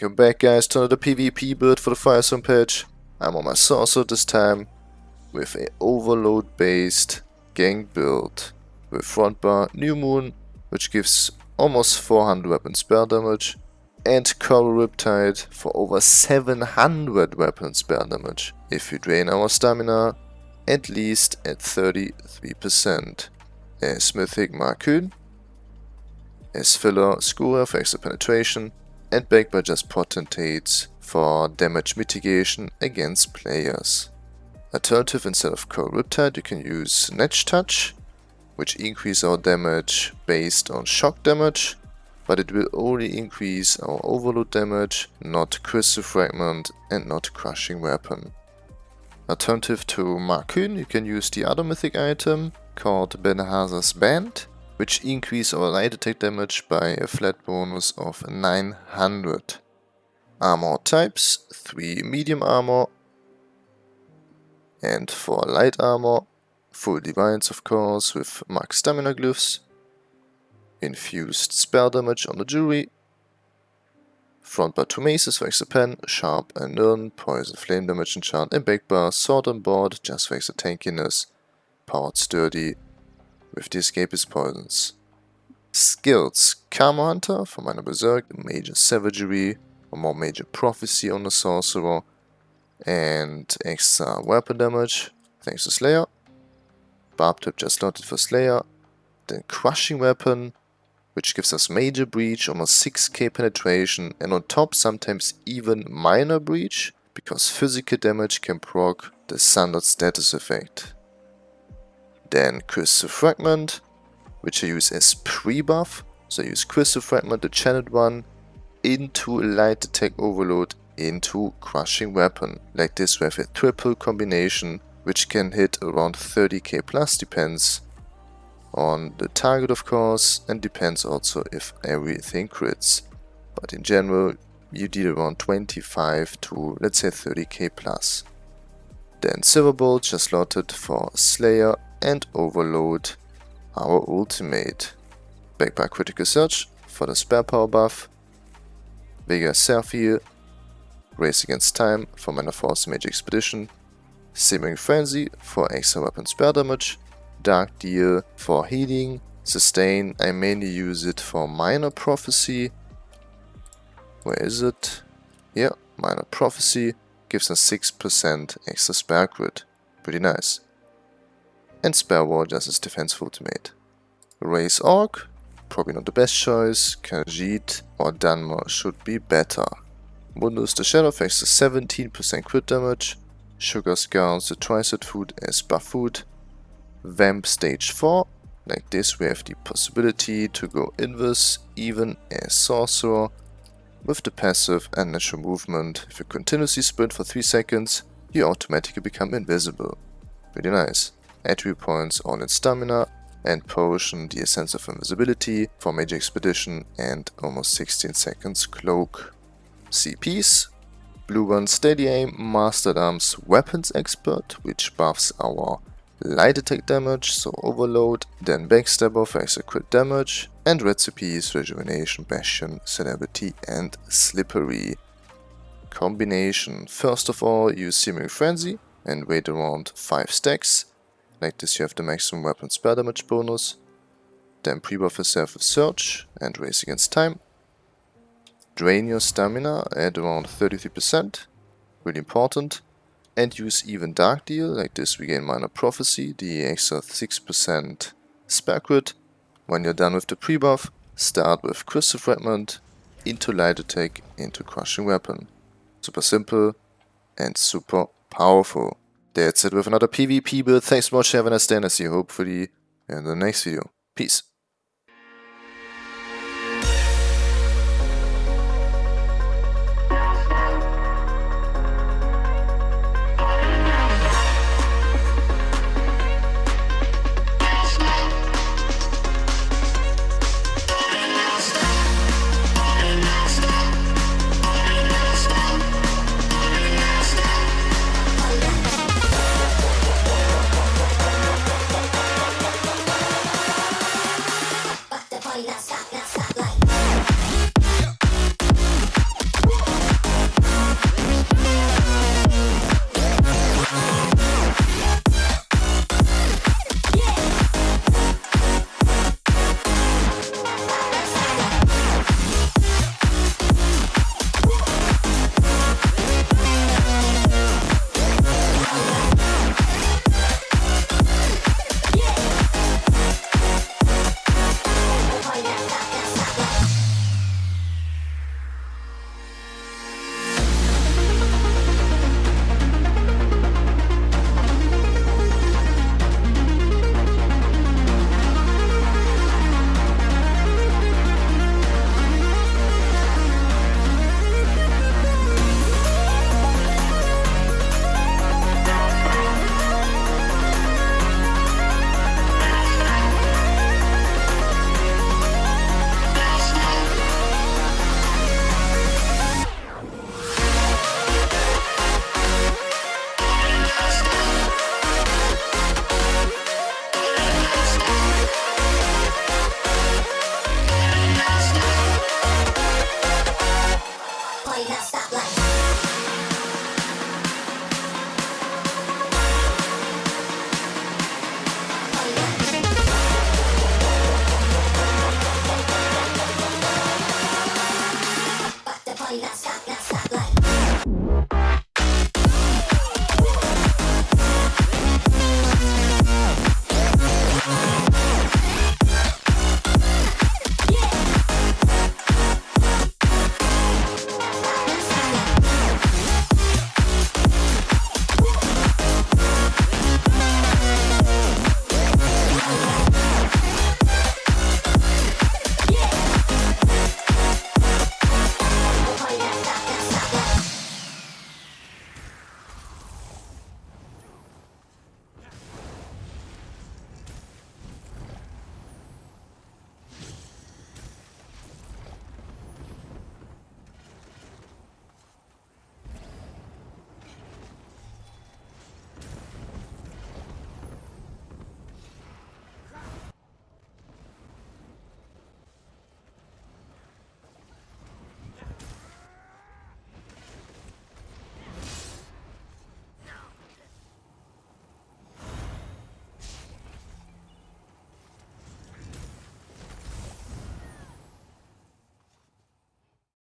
Welcome back guys to another PvP build for the Firestorm patch. I'm on my Sorcerer this time with a overload based gang build with front bar New Moon which gives almost 400 weapon spell damage and Coral Riptide for over 700 weapon spell damage if we drain our stamina at least at 33%. As Mythic Markyn, as filler Skoria for extra penetration and backed by just potentates for damage mitigation against players. Alternative instead of Coral Riptide you can use Snatch Touch, which increase our damage based on shock damage, but it will only increase our overload damage, not Crystal Fragment and not Crushing Weapon. Alternative to Markyn, you can use the other mythic item called Belharza's Band, which increase our light attack damage by a flat bonus of 900. Armor types, 3 medium armor and 4 light armor, full divines of course with max stamina glyphs, infused spell damage on the jewelry, front bar 2 maces for extra pen, sharp and nirn, poison flame damage enchant and back bar, sword and board just for extra tankiness, powered sturdy with the escapist poisons. Skills Karma Hunter for Minor Berserk, Major Savagery, or more Major Prophecy on the Sorcerer, and extra weapon damage thanks to Slayer. Barbed Trap just slotted for Slayer. Then Crushing Weapon, which gives us Major Breach, almost 6k penetration, and on top sometimes even Minor Breach, because physical damage can proc the standard status effect. Then Crystal Fragment, which I use as pre-buff. So I use Crystal Fragment, the channeled one, into Light Attack Overload into Crushing Weapon. Like this we have a triple combination which can hit around 30k plus, depends on the target of course and depends also if everything crits. But in general you deal around 25 to let's say 30k plus. Then Silverbolt just slotted for Slayer and overload our ultimate. Back by Critical Surge for the spare power buff, Vega Seraphiel, Race Against Time for Mana Force Mage Expedition, Simmering Frenzy for extra weapon spare damage, Dark Deal for healing, Sustain, I mainly use it for Minor Prophecy. Where is it? Yeah, Minor Prophecy gives us 6% extra spare crit. Pretty nice and Spare Ward as his defense ultimate. Raise Orc, probably not the best choice, Khajiit or Dunmer should be better. Mundus the Shadow fakes a 17% crit damage, Sugar Skulls the Tricet food as buff food, Vamp stage 4, like this we have the possibility to go invis even as Sorcerer, with the passive and natural movement, if you continuously sprint for 3 seconds, you automatically become invisible. Pretty nice attribute points on its stamina, and potion the Essence of Invisibility for Mage Expedition and almost 16 seconds Cloak. CPs Blue One Steady Aim, Mastered Arms Weapons Expert, which buffs our light attack damage, so overload, then Backstabber for extra crit damage, and recipes Rejuvenation, Bastion, Celerity and Slippery. Combination. First of all, use Simmering Frenzy and wait around 5 stacks like this you have the maximum weapon spell damage bonus. Then pre-buff yourself with Surge and Race Against Time. Drain your stamina at around 33%, really important. And use even Dark Deal, like this we gain Minor Prophecy, the extra 6% spare crit. When you're done with the pre-buff, start with Crystal Fragment, into Light Attack, into Crushing Weapon. Super simple and super powerful. That's it with another PvP build. Thanks so much, have a nice and I see you hopefully in the next video. Peace. oigas.